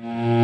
you